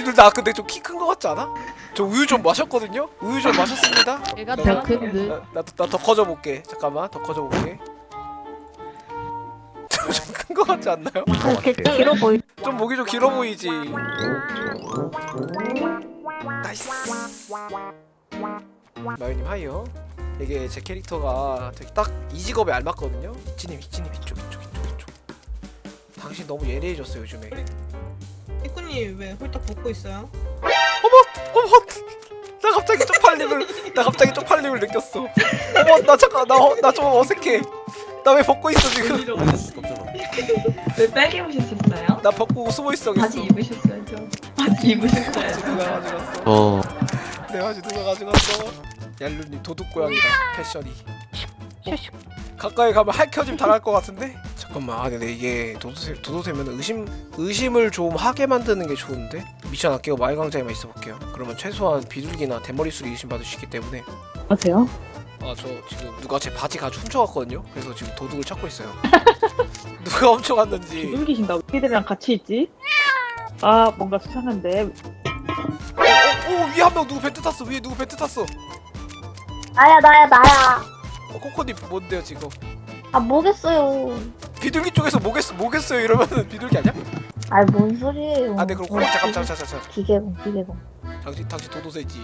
니들 나 근데 좀 키 큰 거 같지 않아? 저 우유 좀 마셨거든요? 우유 좀 마셨습니다 얘가 나- 더 그- 큰 듯. 나더 커져 볼게 잠깐만 더 커져 볼게 좀큰 거 같지 않나요? 길어 보이. 좀 목이 좀 길어 보이지 nice 마요님 hi요 이게 제 캐릭터가 되게 딱 이 직업에 알맞거든요 이치님 이치님 이쪽 이쪽 이쪽 이쪽 당신 너무 예리해졌어 요즘에 이 꾸님 왜 홀딱 벗고 있어요? 어머! 나 갑자기 쪽팔림을 나 갑자기 쪽팔림을 느꼈어. 어머 나 잠깐 나나 좀 어색해. 나 왜 벗고 있어 지금? 왜 빨개 입으셨어요? 나 벗고 숨어 있어 바지 입으셨어야죠. 바지 입으셨어야죠. 누가 가져갔어? 어. 내 바지 누가 가져갔어? 얄루님 도둑고양이다 패션이. 어? 가까이 가면 할켜짐 당할 것 같은데? 잠깐만 아 근데 이게 도도새, 도도새면 의심, 의심을 좀 하게 만드는 게 좋은데? 미션 아끼고 마을강자에만 있어볼게요 그러면 최소한 비둘기나 대머리수리 의심받을 수 있기 때문에 아세요? 아 저 지금 누가 제 바지 가지고 훔쳐갔거든요? 그래서 지금 도둑을 찾고 있어요 누가 훔쳐갔는지 숨기신다. 우리들이랑 같이 있지? 아 뭔가 수상한데. 어, 어, 위에 한 명 누구 벤트 탔어 위에 누구 벤트 탔어 나야 나야 나야 어, 코코님 뭔데요 지금 아 뭐겠어요 비둘기 쪽에서 뭐겠어 뭐겠어요 이러면은 비둘기 아니야? 아이 뭔 소리예요 아, 네 그럼 코코 잠깐 잠깐 잠깐 잠깐 기계공 기계공 당신 당신 도도새지.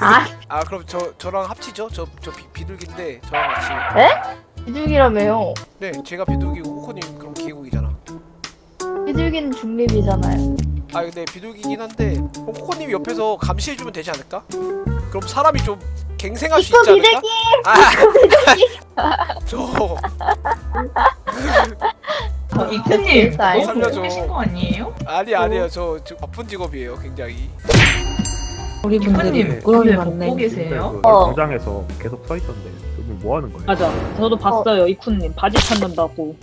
아 아 그럼 저 저랑 합치죠? 저 저 비둘기인데 저랑 같이. 비둘기라며요 네 제가 비둘기고 코코님 그럼 기계국이잖아. 비둘기는 중립이잖아요 아 근데 비둘기긴 한데 그럼 코코님이 옆에서 감시해주면 되지 않을까? 그럼 사람이 좀 갱생할 수 있지 않을까? 비둘기 아, 저 어, 이크님 아, 너무 살려줘. 벗고 계신 거 아니에요? 아니 아니에요 저 지금 바쁜 직업이에요 굉장히. 우리 이크님 부끄러움이 왜 많네. 계세요? 그 어. 광장에서 계속 서 있던데 뭐 하는 거예요? 맞아. 저도 봤어요. 이쿤님 바지 찾는다고.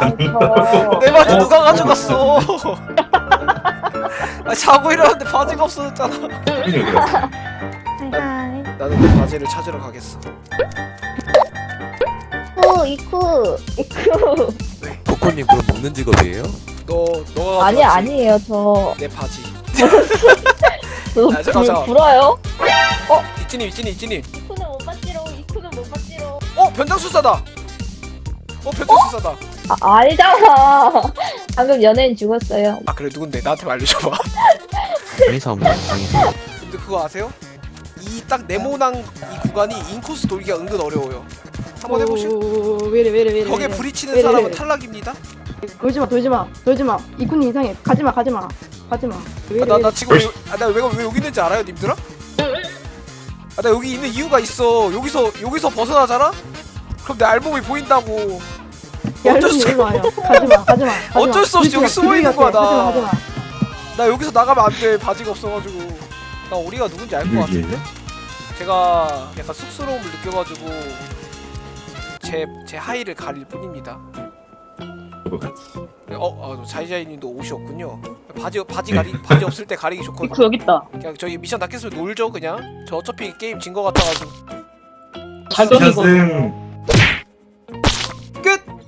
어내 바지 누가 가져갔어? 아 자고 일어났는데 바지가 없어졌잖아. 하이하이 나는 내 바지를 찾으러 가겠어. 이쿠 이쿠 이쿠 코코님 그럼 먹는 직업이에요? 너 너가 아니 가져갔지? 아니에요 저 내 바지. 저 아, 잠깐, 잠깐. 불- 불어요? 이찐이 이찐이 이찐이. 이쿠는 못 봤지롱 이쿠는 못 봤지롱 어 변장술사다. 어 변장술사다. 아 알잖아 방금 연예인 죽었어요 아 그래 누군데 나한테 알려줘봐. 장의사입니다 장의사 근데 그거 아세요? 이 딱 네모난 이 구간이 인코스 돌기가 은근 어려워요. 한번 해보실? 오, 왜래 왜래 왜래 벽에. 부딪히는 사람은 왜래. 탈락입니다. 돌지마 돌지마 돌지마 이쿤이 이상해 가지마 가지마 가지마 왜래 아, 나, 나. 지금 왜, 아, 나 왜, 왜 여기 있는지 알아요, 님들아? 아, 나 여기 있는 이유가 있어. 여기서 여기서 벗어나잖아? 그럼 내 알몸이 보인다고. 야 어쩔 수 와요 가지마 가지마. 어쩔 수 없이 여기 숨어 있는 비둘기 거야. 나. 가지마 가지마 나 여기서 나가면 안 돼. 바지가 없어가지고. 나 우리가 누군지 알 것 같은데? 제가 약간 쑥스러움을 느껴가지고 제, 제 하의를 가릴 뿐입니다. 어, 어 자이자이님도 옷이 없군요. 바지 바지 가리 바지 없을 때 가리기 좋거든. 이쿠 여기 있다. 그냥 저희 미션 다 깼으면 놀죠 그냥. 저 어차피 게임 진 거 같아가지고. 자격이고. 샷은